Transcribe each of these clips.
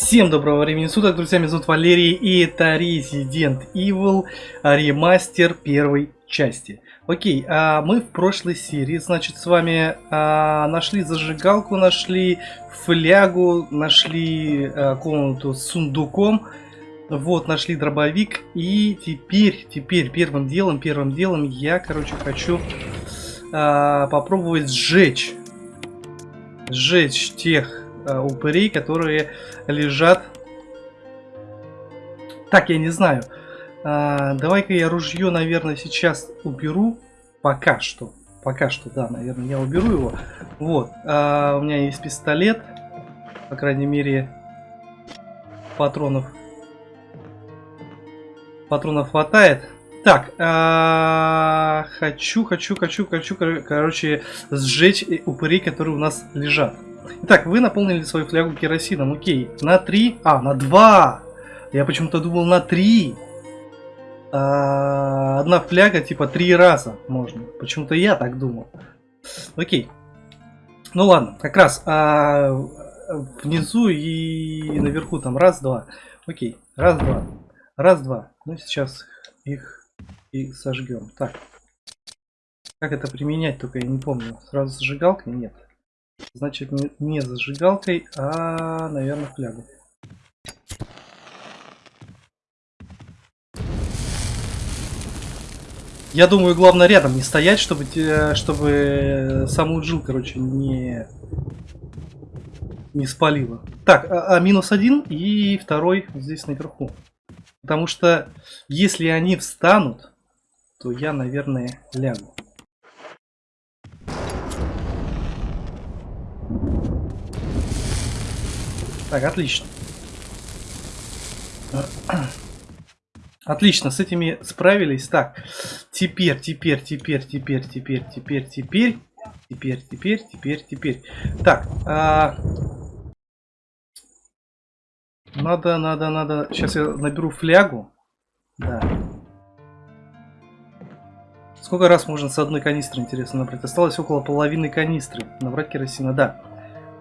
Всем доброго времени суток, друзья, меня зовут Валерий, и это Resident Evil ремастер первой части. Окей, а мы в прошлой серии, значит, с вами а, нашли зажигалку, нашли флягу, нашли а, комнату с сундуком, вот, нашли дробовик, и теперь, теперь, первым делом, первым делом я, короче, хочу а, попробовать сжечь, сжечь тех а, упырей, которые лежат. Так, я не знаю. А, Давай-ка я ружье, наверное, сейчас уберу. Пока что. Пока что, да, наверное, я уберу его. Вот. А, у меня есть пистолет. По крайней мере, патронов. Патронов хватает. Так, а, хочу, хочу, хочу, хочу, короче, сжечь упырей, которые у нас лежат. Итак, вы наполнили свою флягу керосином. Окей. На 3. А, на 2. Я почему-то думал на 3. А, одна фляга типа 3 раза можно. Почему-то я так думал. Окей. Ну ладно, как раз а, внизу и наверху там раз-два. Окей, раз-два. Раз-два. Ну сейчас их и сожгем. Так. Как это применять, только я не помню. Сразу зажигалкой? Нет. Значит, не зажигалкой, а, наверное, флягой. Я думаю, главное рядом не стоять, чтобы, чтобы саму джил, короче, не, не спалило. Так, а, а минус один и второй здесь наверху. Потому что если они встанут, то я, наверное, лягу. Так, отлично. Отлично, с этими справились. Так, теперь, теперь, теперь, теперь, теперь, теперь, теперь, теперь, теперь, теперь, теперь. Так, а... надо, надо, надо. Сейчас я наберу флягу. Да. Сколько раз можно с одной канистры, интересно, набрать? Осталось около половины канистры. Набрать керосина, да.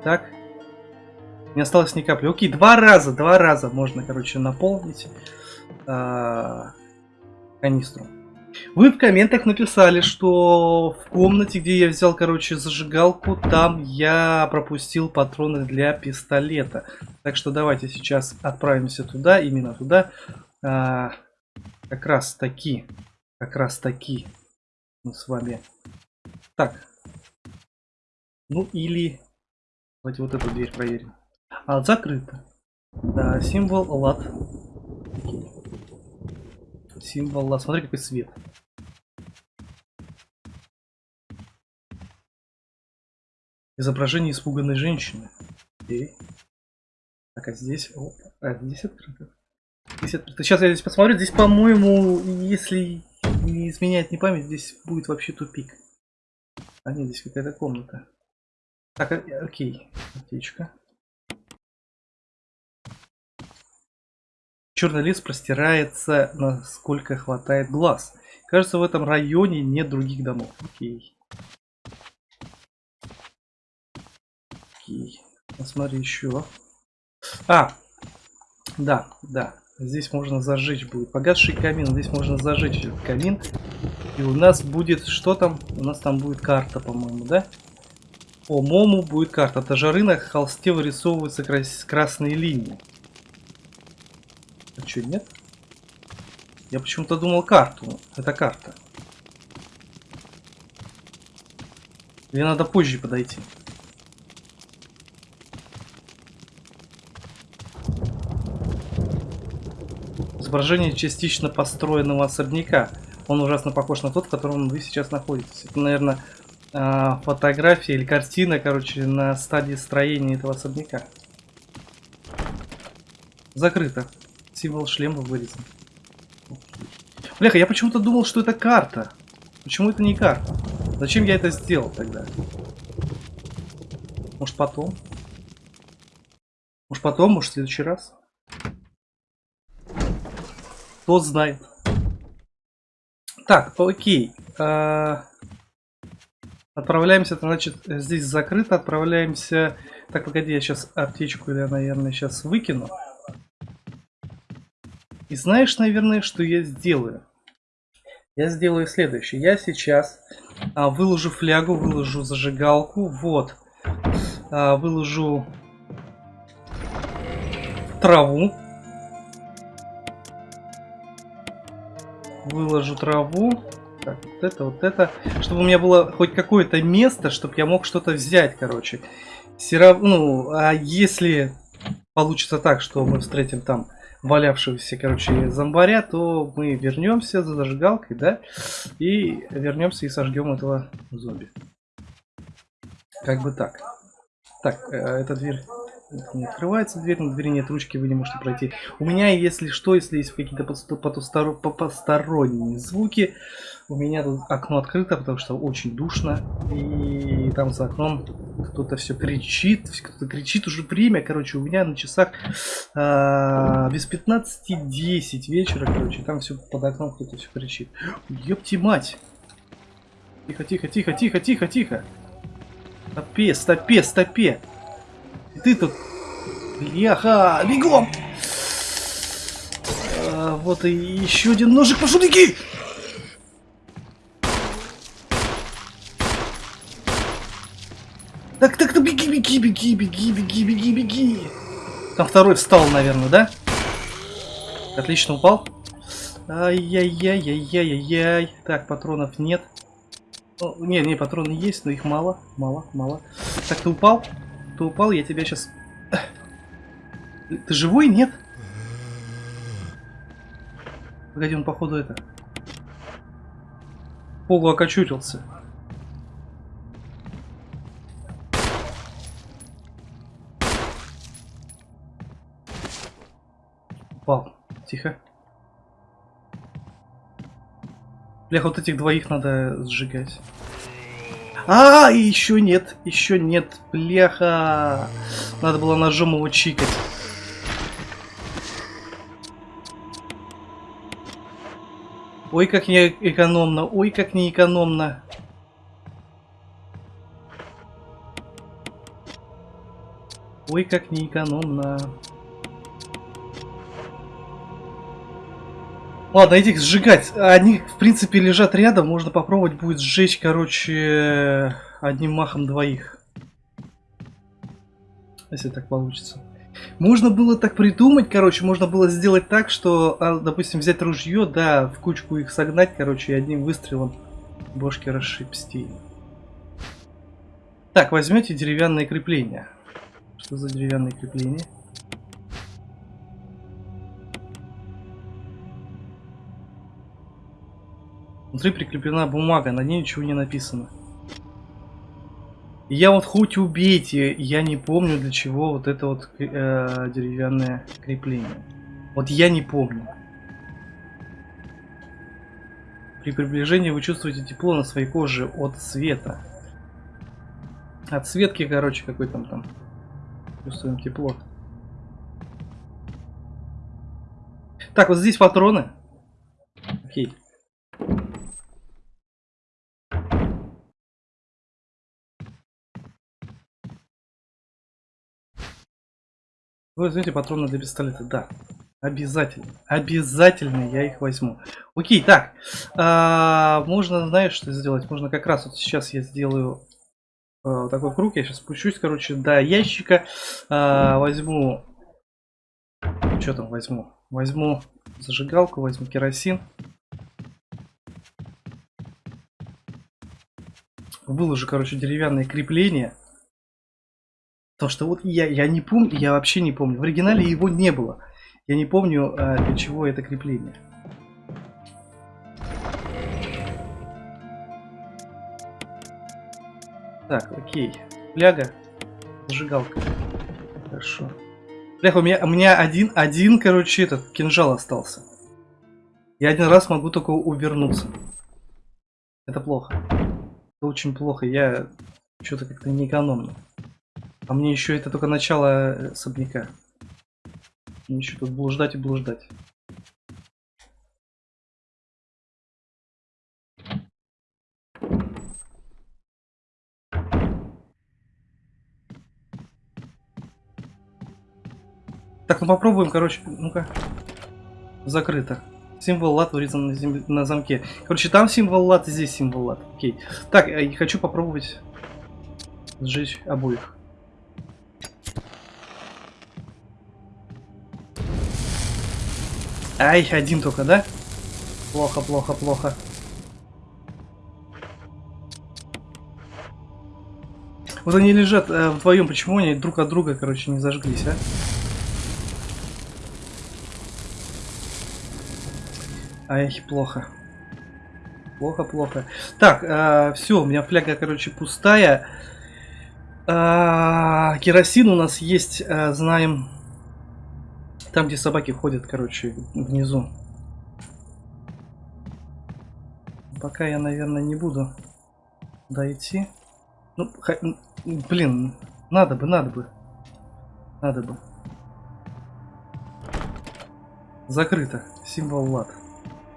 Так, не осталось ни капли. Окей, два раза, два раза можно, короче, наполнить а, канистру. Вы в комментах написали, что в комнате, где я взял, короче, зажигалку, там я пропустил патроны для пистолета. Так что давайте сейчас отправимся туда, именно туда. А, как раз таки, как раз таки мы с вами. Так. Ну или... Давайте вот эту дверь проверим. А, закрыто. Да, символ лад. Символ лад. Смотри, какой свет. Изображение испуганной женщины. Окей. Так, а здесь... О, а здесь открыто. Здесь открыто. Сейчас я здесь посмотрю. Здесь, по-моему, если не изменяет не память, здесь будет вообще тупик. А нет, здесь какая-то комната. Так, а, окей. Аптечка. Черный лес простирается, насколько хватает глаз. Кажется, в этом районе нет других домов. Окей. Окей. Посмотри еще. А! Да, да. Здесь можно зажечь будет. Погасший камин. Здесь можно зажечь этот камин. И у нас будет... Что там? У нас там будет карта, по-моему, да? По моему будет карта. От жары на холсте вырисовываются крас красные линии. А что, нет? Я почему-то думал карту. Это карта. Или надо позже подойти? Изображение частично построенного особняка. Он ужасно похож на тот, в котором вы сейчас находитесь. Это, наверное, а, фотография или картина, короче, на стадии строения этого особняка. Закрыто. Символ шлема вырезан. Бляха, я почему-то думал, что это карта. Почему это не карта? Зачем я это сделал тогда? Может потом? Может потом, может в следующий раз? Кто знает. Так, окей. А... Отправляемся, значит, здесь закрыто. Отправляемся... Так, погоди, я сейчас аптечку, наверное, сейчас выкину. Знаешь, наверное, что я сделаю? Я сделаю следующее. Я сейчас а, выложу флягу, выложу зажигалку. Вот. А, выложу траву. Выложу траву. Так, вот это, вот это. Чтобы у меня было хоть какое-то место, чтобы я мог что-то взять, короче. Все равно, ну, а если получится так, что мы встретим там валявшегося, короче, зомбаря, то мы вернемся за зажигалкой, да, и вернемся и сожгем этого зомби. Как бы так. Так, э, эта дверь открывается дверь, на двери нет ручки, вы не можете пройти. У меня, если что, если есть какие-то посторонние звуки, у меня тут окно открыто, потому что очень душно. И там за окном кто-то все кричит, кто-то кричит уже время, короче, у меня на часах а, без 15-10 вечера, короче, там все под окном кто-то все кричит. Ёпти мать! Тихо, тихо, тихо, тихо, тихо, тихо. Стопе, стопе, стопе. Ты тут... Бляха! Бегом! А, вот и еще один ножик. Пошел, беги! Так, так, так, беги, беги, беги, беги, беги, беги, беги. Там второй встал, наверное, да? Отлично упал. Ай-яй-яй-яй-яй-яй. Так, патронов нет. Ну, не, не, патроны есть, но их мало, мало, мало. Так, ты упал? Ты упал, я тебя сейчас... Ты живой, нет? Погоди, он походу это... Полу окочурился. Упал. Тихо. Бля, вот этих двоих надо сжигать. А, еще нет, еще нет, бляха. Надо было ножом его чикать. Ой, как не экономно, ой, как не экономно. Ой, как не экономно. Ладно, этих сжигать. Они, в принципе, лежат рядом. Можно попробовать будет сжечь, короче, одним махом двоих. Если так получится. Можно было так придумать, короче, можно было сделать так, что, а, допустим, взять ружье, да, в кучку их согнать, короче, и одним выстрелом бошки расшибсти. Так, возьмете деревянное крепление. Что за деревянное крепление? Внутри прикреплена бумага, на ней ничего не написано. я вот хоть убейте, я не помню для чего вот это вот э, деревянное крепление. Вот я не помню. При приближении вы чувствуете тепло на своей коже от света. От светки, короче, какой там там. Чувствуем тепло. Так, вот здесь патроны. Окей. Вы возьмете патроны для пистолета, да. Обязательно. Обязательно я их возьму. Окей, так. А, можно, знаешь, что сделать? Можно как раз вот сейчас я сделаю а, такой круг. Я сейчас спущусь, короче, до ящика. А, возьму... Что там возьму? Возьму зажигалку, возьму керосин. Выложу, короче, деревянное крепление. Потому что вот я, я не помню, я вообще не помню. В оригинале его не было. Я не помню, а, для чего это крепление. Так, окей. Фляга. Зажигалка. Хорошо. Бляха, у меня, у меня один, один, короче, этот кинжал остался. Я один раз могу только увернуться. Это плохо. Это очень плохо. Я что-то как-то неэкономно. А мне еще это только начало э, особняка. Мне еще тут блуждать и блуждать. Так, ну попробуем, короче, ну-ка. Закрыто. Символ лад вырезан на, зем... на замке. Короче, там символ лад, здесь символ лад. Окей. Так, э, я хочу попробовать сжечь обоих. Ай, один только, да? Плохо, плохо, плохо. Вот они лежат э, вдвоем, почему они друг от друга, короче, не зажглись, а? Ай, плохо. Плохо, плохо. Так, э, все, у меня фляга, короче, пустая. Э, керосин у нас есть, э, знаем, там, где собаки ходят, короче, внизу. Пока я, наверное, не буду дойти. Ну, х... блин, надо бы, надо бы. Надо бы. Закрыто. Символ лад.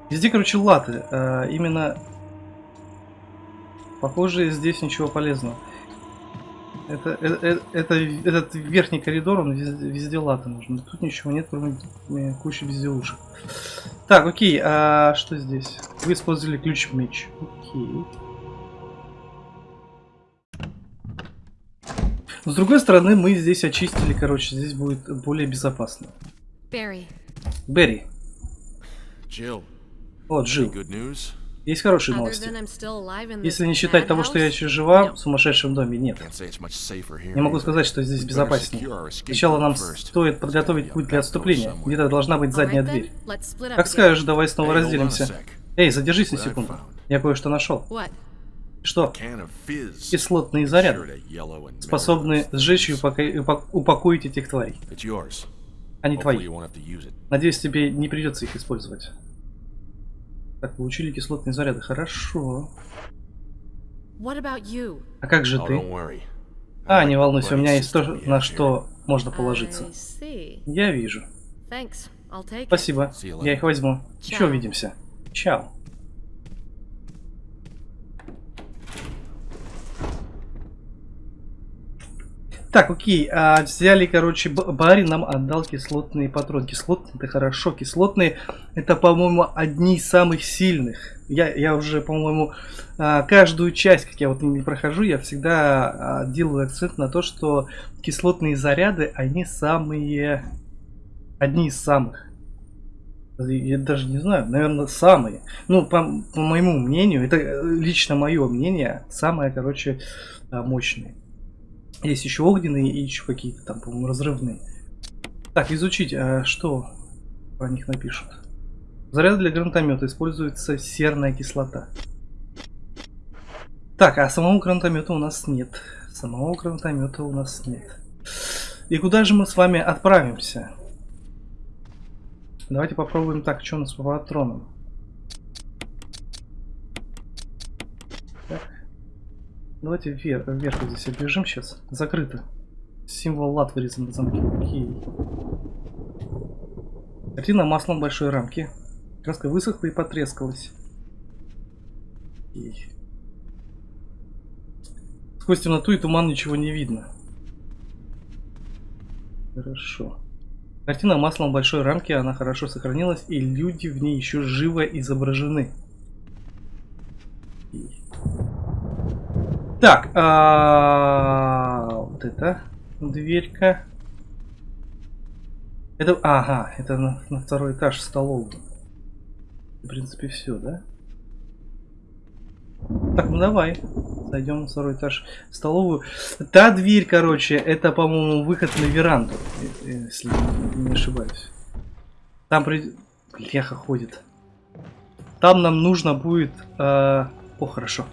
Везде, короче, латы. А, именно... Похоже, здесь ничего полезного. Это, это, э, это, этот верхний коридор, он везде, везде латы нужен. Тут ничего нет, кроме э, кучи безделушек. Так, окей, а что здесь? Вы использовали ключ-меч. Окей. С другой стороны, мы здесь очистили, короче, здесь будет более безопасно. Barry. Берри. Jill, О, Джилл. Есть хорошие новости. Если не считать того, что я еще жива в сумасшедшем доме, нет. Не могу сказать, что здесь безопаснее. Сначала нам стоит подготовить путь для отступления. Где-то должна быть задняя дверь. Как скажешь, давай снова разделимся. Эй, задержись на секунду. Я кое-что нашел. Что? Кислотные Sure заряды to yellow and способны metal сжечь и things. упока- упа- упокоить этих тварей. Они твои. Надеюсь, тебе не придется их использовать. Так, получили кислотные заряды. Хорошо. What about you? А как же Oh, ты? А, не волнуйся, у меня есть то, на что можно положиться. Я вижу. Спасибо. Я их возьму. Еще увидимся. Чао. Так, окей, а, взяли, короче, Барри нам отдал кислотные патроны. Кислотные это хорошо, кислотные это, по-моему, одни из самых сильных. Я, я уже, по-моему, а, каждую часть, как я вот не прохожу, я всегда а, делаю акцент на то, что кислотные заряды, они самые, одни из самых. Я даже не знаю, наверное, самые. Ну, по, по моему мнению, это э, лично мое мнение, самое, короче, а, мощные. Есть еще огненные и еще какие-то там, по-моему, разрывные. Так, изучить, а что про них напишут. Заряд для гранатомета используется серная кислота. Так, а самого гранатомета у нас нет. Самого гранатомета у нас нет. И куда же мы с вами отправимся? Давайте попробуем так, что у нас по патронам. Так. Давайте вверх, вверх здесь оббежим сейчас. Закрыто. Символ лат вырезан на замке. Окей. Картина маслом большой рамки. Краска высохла и потрескалась. Окей. Сквозь темноту и туман ничего не видно. Хорошо. Картина маслом большой рамке, она хорошо сохранилась, и люди в ней еще живо изображены. И- Так, а, вот это дверька. Это, ага, это на, на второй этаж столовую. В принципе, все, да? Так, ну давай. Зайдем на второй этаж столовую. Та дверь, короче, это, по-моему, выход на веранду, э- если не ошибаюсь. Там при... Бляха ходит. Там нам нужно будет... э, О, хорошо.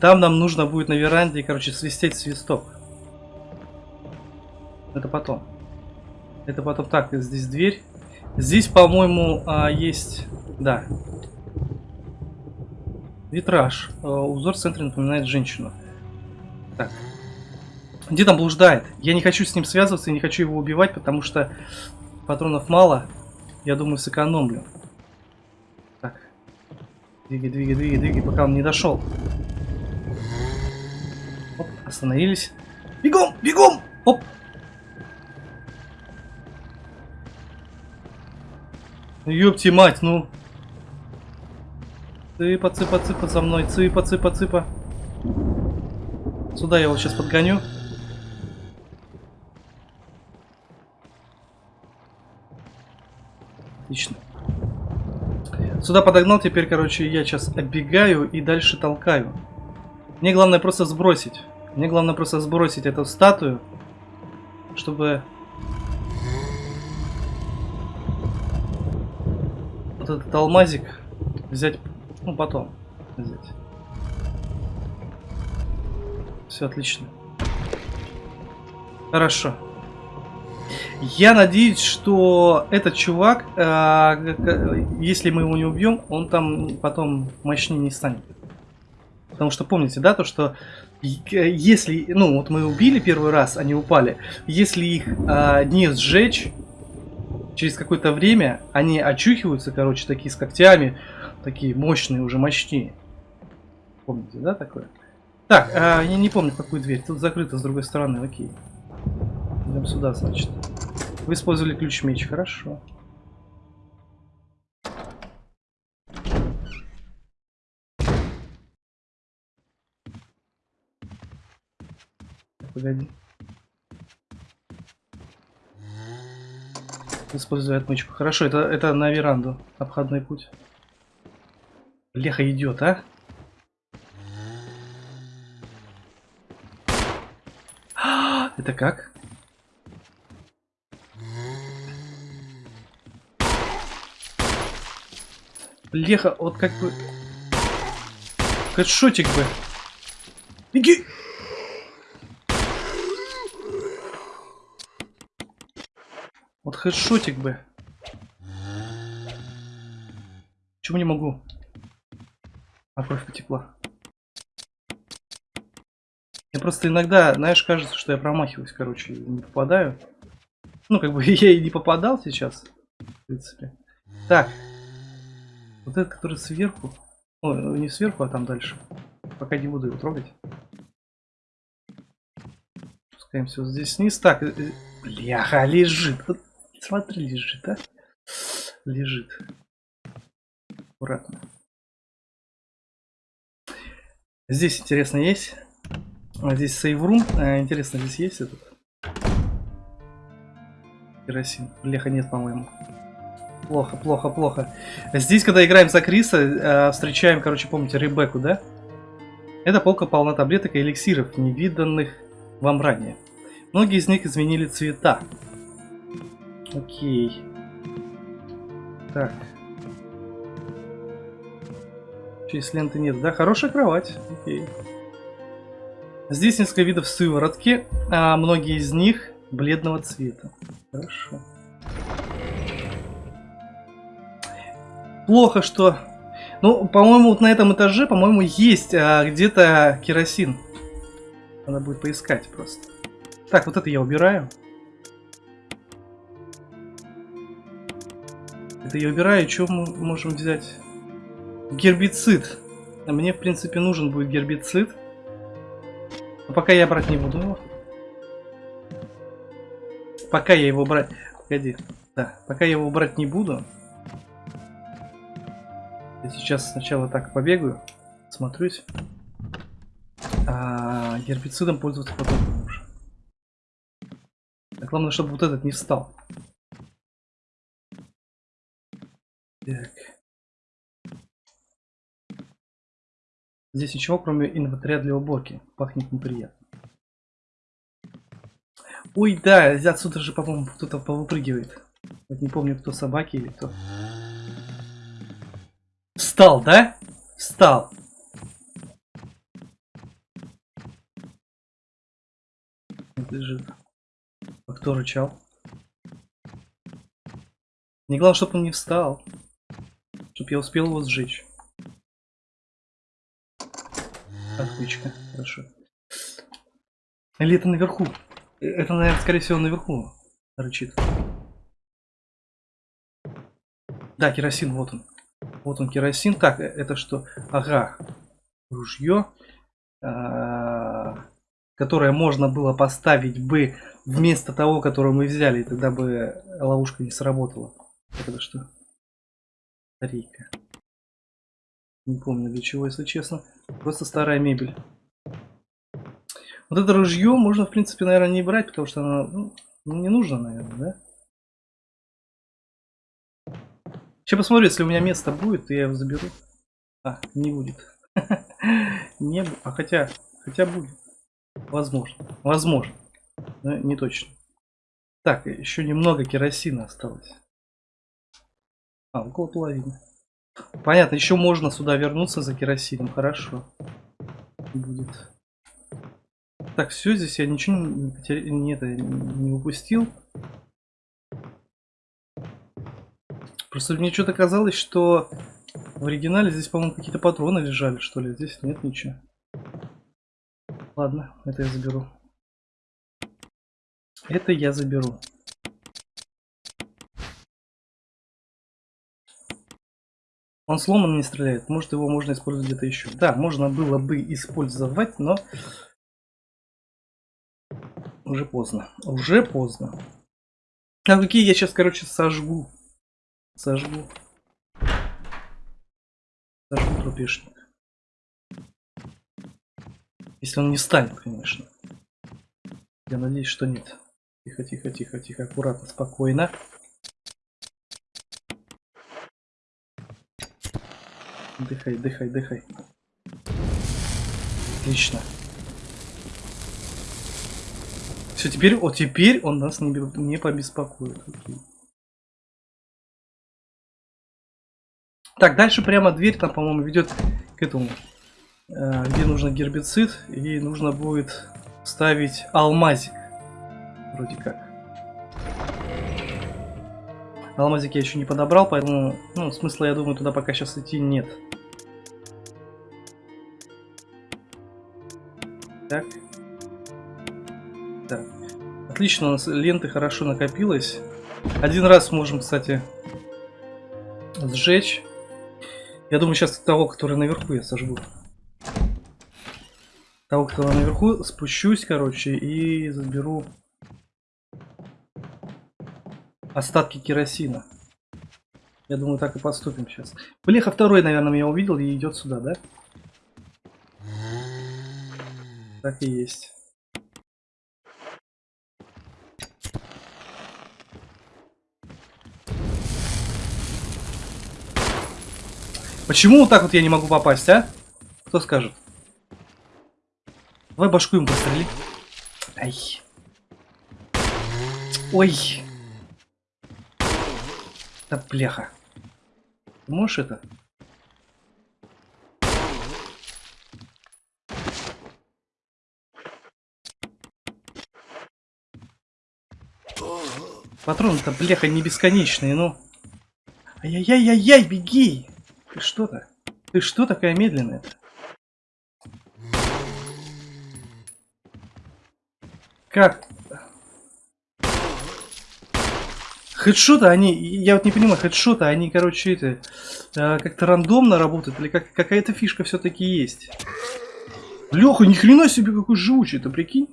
Там нам нужно будет на веранде, короче, свистеть свисток. Это потом. Это потом. Так, здесь дверь. Здесь, по-моему, а, есть... Да. Витраж. Э, Узор в центре напоминает женщину. Так. Где там блуждает? Я не хочу с ним связываться, и не хочу его убивать, потому что патронов мало. Я думаю, сэкономлю. Так. Двигай, двигай, двигай, двигай, пока он не дошел. Остановились. Бегом, бегом! Оп. Ёпти мать, ну. Цыпа, цыпа, цыпа за мной. Цыпа, цыпа, цыпа. Сюда я его сейчас подгоню. Отлично. Сюда подогнал, теперь, короче, я сейчас оббегаю и дальше толкаю. Мне главное просто сбросить. Мне главное просто сбросить эту статую, чтобы... Вот этот алмазик взять, ну, потом взять. Все отлично. Хорошо. Я надеюсь, что этот чувак, э, если мы его не убьем, он там потом мощнее не станет. Потому что помните, да, то, что если, ну, вот мы убили первый раз, они упали, если их э, не сжечь, через какое-то время они очухиваются, короче, такие с когтями, такие мощные, уже мощнее. Помните, да, такое? Так, э, я не помню, какую дверь. Тут закрыто с другой стороны, окей. Идем сюда, значит. Вы использовали ключ меч, хорошо. Погоди. Использую отмычку. Хорошо, это, это на веранду. Обходной путь. Леха идет, а? А, Это как? Леха, вот как бы... Хэдшотик бы. Беги! Вот хэдшотик бы. Почему не могу? А кровь потекла. Мне просто иногда, знаешь, кажется, что я промахиваюсь, короче, не попадаю. Ну, как бы я и не попадал сейчас, в принципе. Так. Вот этот, который сверху. О, не сверху, а там дальше. Пока не буду его трогать. Спускаемся вот здесь вниз. Так, э, э, бляха, лежит. Вот смотри, лежит, а? Лежит. Аккуратно. Здесь интересно есть. А здесь сейврум. А, интересно, здесь есть этот? Керосин. Леха нет, по-моему. Плохо, плохо, плохо. Здесь, когда играем за Криса, э, встречаем, короче, помните, Ребекку, да? Эта полка полна таблеток и эликсиров, невиданных вам ранее. Многие из них изменили цвета. Окей. Так. Через ленты нет, да? Хорошая кровать. Окей. Здесь несколько видов сыворотки, а многие из них бледного цвета. Хорошо. Плохо, что... Ну, по-моему, вот на этом этаже, по-моему, есть а, где-то керосин. Надо будет поискать просто. Так, вот это я убираю. Это я убираю. Что мы можем взять? Гербицид. Мне, в принципе, нужен будет гербицид. Но пока я брать не буду его. Пока я его брать... Погоди. Да, пока я его брать не буду. Я сейчас сначала так побегаю, смотрюсь. А гербицидом пользоваться потом уже. Главное, чтобы вот этот не встал. Здесь ничего, кроме инвентаря для уборки. Пахнет неприятно. Ой, да, отсюда же, по-моему, кто-то повыпрыгивает. Вот не помню, кто собаки или кто. Встал, да? Встал. Лежит. А кто рычал? Не главное, чтобы он не встал. Чтоб я успел его сжечь. Отвычка, хорошо. Или это наверху? Это, наверное, скорее всего, наверху рычит. Да, керосин, вот он. Вот он керосин. Так, э, это что? Ага. Ружье. А, которое можно было поставить бы вместо того, которое мы взяли. И тогда бы ловушка не сработала. Это что? Батарейка. Не помню для чего, если честно. Просто старая мебель. Вот это ружье можно, в принципе, наверное, не брать, потому что оно ну, не нужно, наверное, да? Сейчас посмотрю, если у меня место будет, я его заберу. А, не будет. Не, а хотя, хотя будет. Возможно. Возможно. Но не точно. Так, еще немного керосина осталось. А, около половины. Понятно, еще можно сюда вернуться за керосином. Хорошо. Будет. Так, все, здесь я ничего не, потеря... не, не упустил. Просто мне что-то казалось, что в оригинале здесь, по-моему, какие-то патроны лежали, что ли. Здесь нет ничего. Ладно, это я заберу. Это я заберу. Он сломан не стреляет. Может его можно использовать где-то еще. Да, можно было бы использовать, но уже поздно. Уже поздно. А какие я сейчас, короче, сожгу. Сожгу. Сожгу трупешник. Если он не станет, конечно. Я надеюсь, что нет. Тихо, тихо, тихо, тихо, аккуратно, спокойно. Дыхай, дыхай, дыхай. Отлично. Все, теперь, о, теперь он нас не, не побеспокоит. Окей. Так, дальше прямо дверь там, по-моему, ведет к этому, э, где нужно гербицид, и нужно будет ставить алмазик. Вроде как. Алмазик я еще не подобрал, поэтому ну, смысла, я думаю, туда пока сейчас идти нет. Отлично, у нас ленты хорошо накопилось. Один раз можем, кстати, сжечь. Я думаю, сейчас того, который наверху, я сожгу. Того, кто наверху, спущусь, короче, и заберу остатки керосина. Я думаю, так и поступим сейчас. Блеха второй, наверное, меня увидел и идет сюда, да? Так и есть. Почему вот так вот я не могу попасть, а? Кто скажет? Давай башку ему пострели. Ай. Ой. Да. Ты можешь это? Патроны-то, бляха, не бесконечные, ну. Ай-яй-яй-яй, беги! Ты что-то? Ты что такая медленная -то? Как? Хедшоты, они, я вот не понимаю, хедшоты, они, короче, это, э, как-то рандомно работают, или как, какая-то фишка все-таки есть? Леха, ни хрена себе какой живучий, ты прикинь?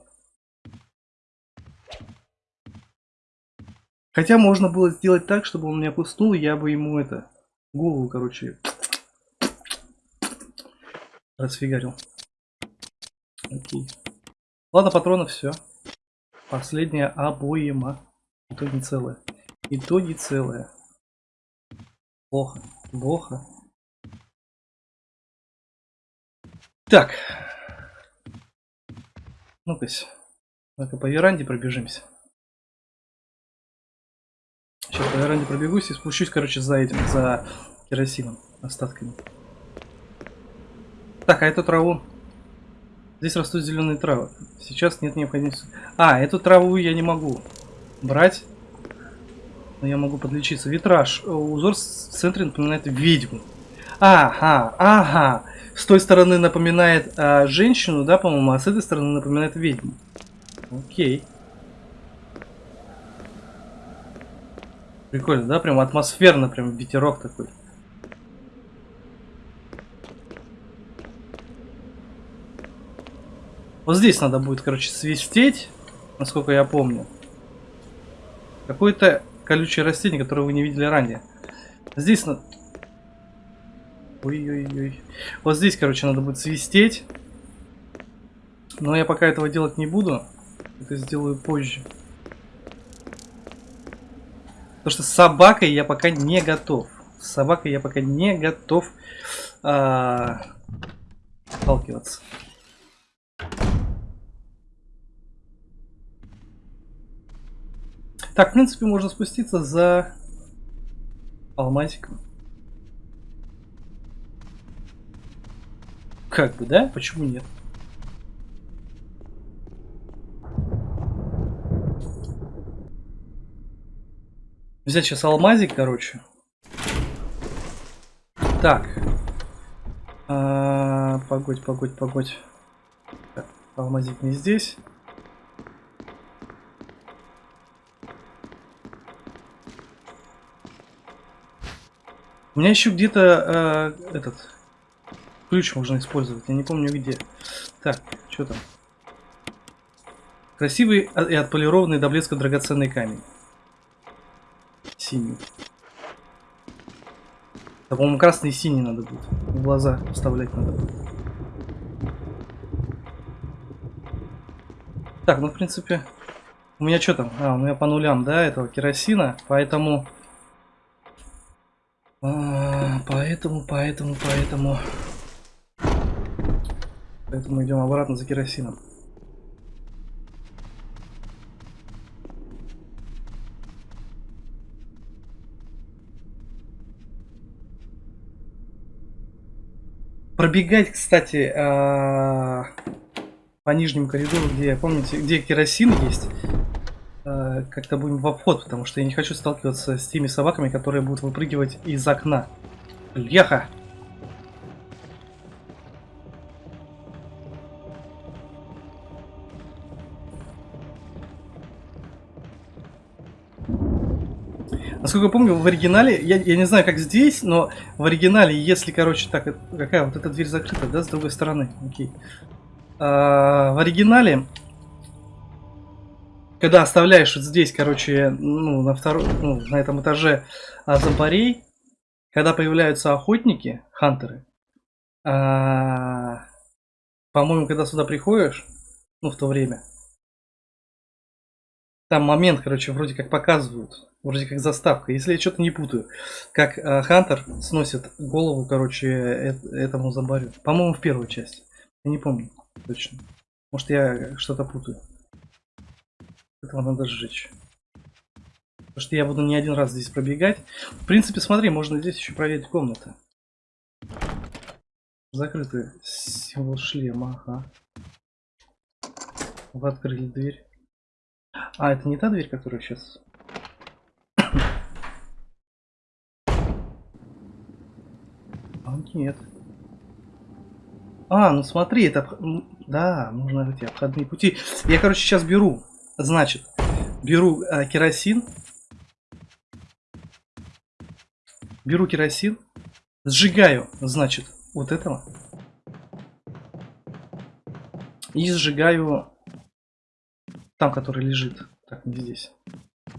Хотя можно было сделать так, чтобы он меня пуснул, и я бы ему это, голову, короче, расфигарил. Окей. Ладно, патронов все. Последняя обоема. И то не целая. И то не целая. Плохо. Плохо. Так. Ну-ка. Ну-ка по веранде пробежимся. Сейчас по веранде пробегусь и спущусь, короче, за этим, за керосином, остатками. Так, а эту траву? Здесь растут зеленые травы. Сейчас нет необходимости. А, эту траву я не могу брать. Но я могу подлечиться. Витраж. Узор в центре напоминает ведьму. Ага, ага. С той стороны напоминает а, женщину, да, по-моему, а с этой стороны напоминает ведьму. Окей. Прикольно, да? Прям атмосферно, прям ветерок такой. Вот здесь надо будет, короче, свистеть, насколько я помню. Какое-то колючее растение, которое вы не видели ранее. Здесь на... Ой-ой-ой. Вот здесь, короче, надо будет свистеть. Но я пока этого делать не буду. Это сделаю позже. Потому что с собакой я пока не готов. С собакой я пока не готов а, сталкиваться. Так, в принципе, можно спуститься за алмазиком. Как бы, да? Почему нет? Взять сейчас алмазик, короче. Так. А, погодь, погодь, погодь. Так, алмазик не здесь. У меня еще где-то э, этот ключ можно использовать. Я не помню где. Так, что там? Красивый и отполированный до блеска драгоценный камень. Синий. Да, по-моему, красный и синий надо будет. В глаза вставлять надо будет. Так, ну, в принципе, у меня что там? А, у меня по нулям, да, этого керосина, поэтому... А, поэтому, поэтому, поэтому... Поэтому идем обратно за керосином. Пробегать, кстати, а, по нижнему коридору, где, помните, где керосин есть, а, как-то будем в обход, потому что я не хочу сталкиваться с теми собаками, которые будут выпрыгивать из окна. Бляха! Насколько я помню, в оригинале, я, я не знаю, как здесь, но в оригинале, если, короче, так, какая вот эта дверь закрыта, да, с другой стороны, окей. А, в оригинале, когда оставляешь вот здесь, короче, ну, на втором, ну, на этом этаже а, зомбарей, когда появляются охотники, хантеры, а, по-моему, когда сюда приходишь, ну, в то время, там момент, короче, вроде как показывают. Вроде как заставка. Если я что-то не путаю. Как э, Хантер сносит голову, короче, э этому забарю. По-моему, в первую часть. Я не помню точно. Может, я что-то путаю. Этого надо сжечь. Потому что я буду не один раз здесь пробегать. В принципе, смотри, можно здесь еще проверить комнаты. Закрытый символ шлема, ага. Вы открыли дверь. А, это не та дверь, которая сейчас... А, нет. А, ну смотри, это... Да, нужно эти обходные пути. Я, короче, сейчас беру. Значит, беру э, керосин. Беру керосин. Сжигаю, значит, вот этого. И сжигаю там, который лежит. Так, не здесь.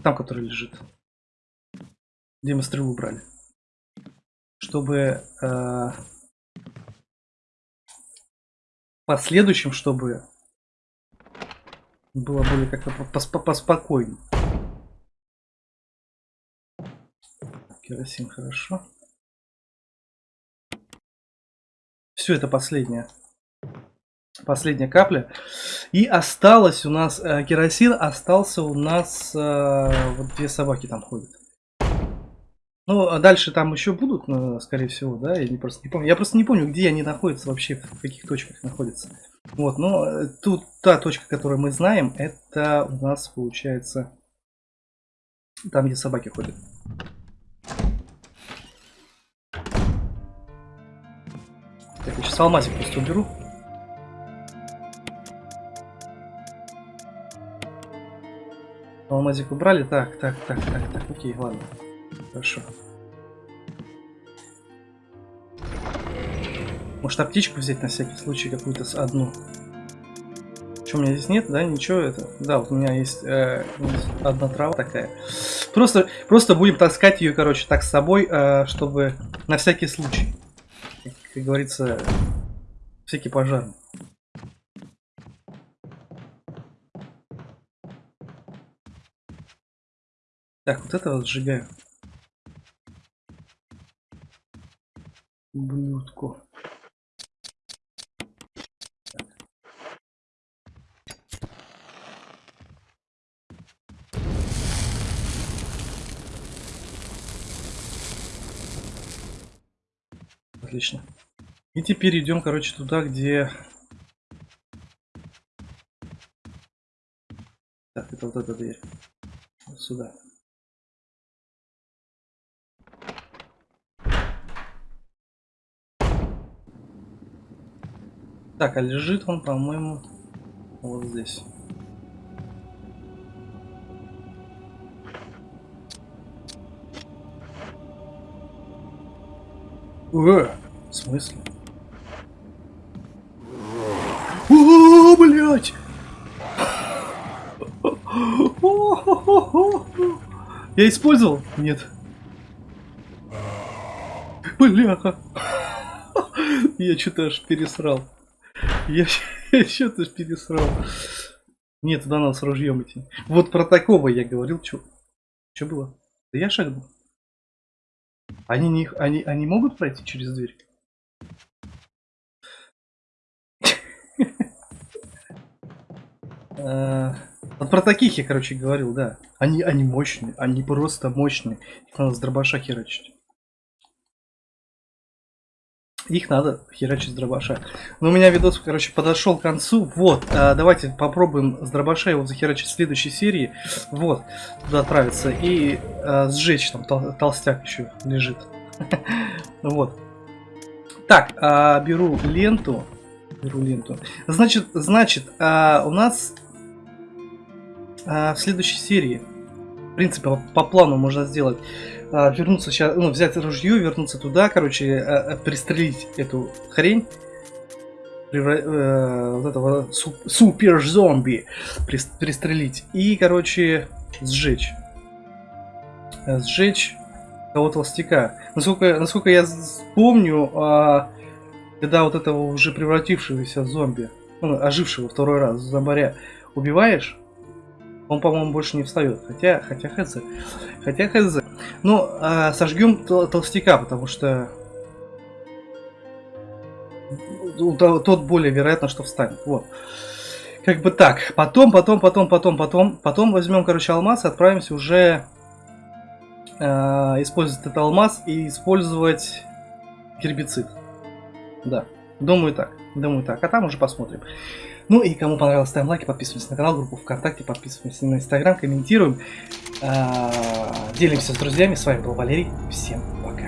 Там, который лежит. Где мы стрелу брали. Чтобы... Э, последующим, чтобы было более как-то поспокойнее. Керосин, хорошо. Все, это последнее последняя капля. И осталось у нас э, керосин, остался у нас э, вот две собаки там ходят. Ну, а дальше там еще будут, ну, скорее всего, да, я не, просто не помню. Я просто не помню, где они находятся вообще, в каких точках находятся. Вот, но э, тут та точка, которую мы знаем, это у нас получается там, где собаки ходят. Так, я сейчас алмазик просто уберу. Алмазик убрали? Так, так, так, так, так, окей, ладно. Хорошо. Может аптечку взять на всякий случай какую-то одну? Что, у меня здесь нет, да? Ничего это? Да, вот у меня есть э, одна трава такая. Просто, просто будем таскать ее, короче, так с собой, э, чтобы на всякий случай. как говорится, всякий пожарный. Так, вот это вот сжигаю. Блюдку. Отлично. И теперь идем, короче, туда, где... Так, это вот эта дверь. Вот сюда. Так, а лежит он, по-моему, вот здесь. Э, в смысле? О, блядь! Я использовал? Нет. Бляха. Я что-то аж пересрал. Я, я что-то аж пересрал. Нет, туда надо с ружьем идти. Вот про такого я говорил. Что было? Да я шагнул. Они, не, они, они могут пройти через дверь? А, вот про таких я, короче, говорил, да. Они, они мощные, они просто мощные. Их надо с дробаша херачить. Их надо херачить с дробаша. Но у меня видос, короче, подошел к концу. Вот, а, давайте попробуем с дробаша его захерачить в следующей серии. Вот, туда отправиться. И а, сжечь, там тол толстяк еще лежит. Вот. Так, а, беру ленту. Беру ленту. Значит, значит, у нас в следующей серии, в принципе, по плану можно сделать а, вернуться сейчас, ну, взять ружье, вернуться туда, короче, а, а, пристрелить эту хрень. Превра... Э, вот этого суп... супер зомби пристрелить. И, короче, сжечь. Э, сжечь того толстяка. Насколько, насколько я помню, а, когда вот этого уже превратившегося зомби, ну, ожившего второй раз, зомбаря, убиваешь, он, по-моему, больше не встает. Хотя, хотя хз. Хотя хз. Ну, а, сожгем толстяка, потому что тот более вероятно, что встанет. Вот. Как бы так. Потом, потом, потом, потом, потом, потом возьмем, короче, алмаз и отправимся уже э, использовать этот алмаз и использовать гербицид. Да. Думаю так. Думаю так. А там уже посмотрим. Ну и кому понравилось, ставим лайки, подписываемся на канал, группу ВКонтакте, подписываемся на Инстаграм, комментируем, э, делимся с друзьями. С вами был Валерий. Всем пока.